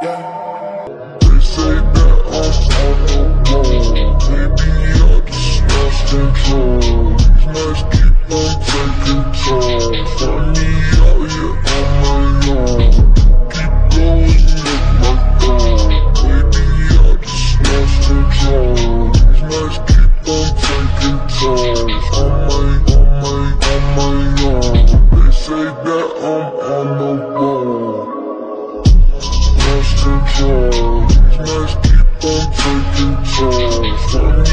They say that I'm on the wall, I just lost control These nights keep on taking toll me on my own Keep going my I just lost control These nights keep on taking On my, on my, on my own They say that I'm on the wall. Let's keep on taking turns.